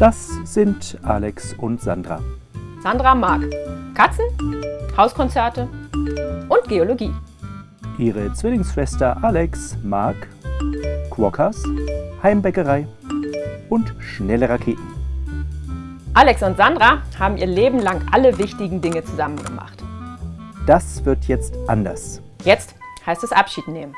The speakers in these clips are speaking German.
Das sind Alex und Sandra. Sandra mag Katzen, Hauskonzerte und Geologie. Ihre Zwillingsschwester Alex mag Quokkas, Heimbäckerei und schnelle Raketen. Alex und Sandra haben ihr Leben lang alle wichtigen Dinge zusammen gemacht. Das wird jetzt anders. Jetzt heißt es Abschied nehmen.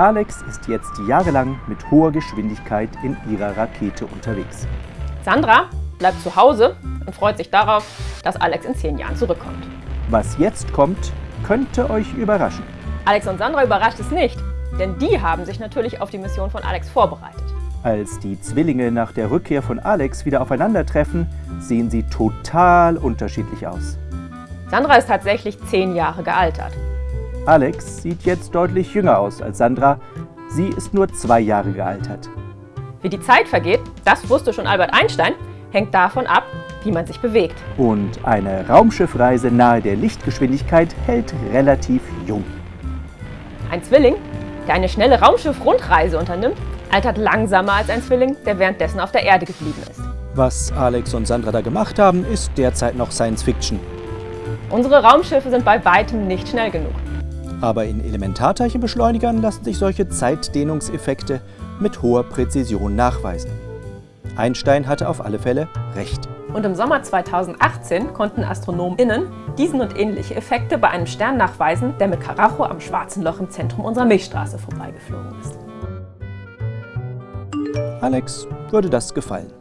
Alex ist jetzt jahrelang mit hoher Geschwindigkeit in ihrer Rakete unterwegs. Sandra bleibt zu Hause und freut sich darauf, dass Alex in zehn Jahren zurückkommt. Was jetzt kommt, könnte euch überraschen. Alex und Sandra überrascht es nicht, denn die haben sich natürlich auf die Mission von Alex vorbereitet. Als die Zwillinge nach der Rückkehr von Alex wieder aufeinandertreffen, sehen sie total unterschiedlich aus. Sandra ist tatsächlich zehn Jahre gealtert. Alex sieht jetzt deutlich jünger aus als Sandra. Sie ist nur zwei Jahre gealtert. Wie die Zeit vergeht, das wusste schon Albert Einstein, hängt davon ab, wie man sich bewegt. Und eine Raumschiffreise nahe der Lichtgeschwindigkeit hält relativ jung. Ein Zwilling, der eine schnelle Raumschiff-Rundreise unternimmt, altert langsamer als ein Zwilling, der währenddessen auf der Erde geblieben ist. Was Alex und Sandra da gemacht haben, ist derzeit noch Science Fiction. Unsere Raumschiffe sind bei weitem nicht schnell genug. Aber in Elementarteilchenbeschleunigern lassen sich solche Zeitdehnungseffekte mit hoher Präzision nachweisen. Einstein hatte auf alle Fälle recht. Und im Sommer 2018 konnten AstronomInnen diesen und ähnliche Effekte bei einem Stern nachweisen, der mit Karacho am Schwarzen Loch im Zentrum unserer Milchstraße vorbeigeflogen ist. Alex würde das gefallen.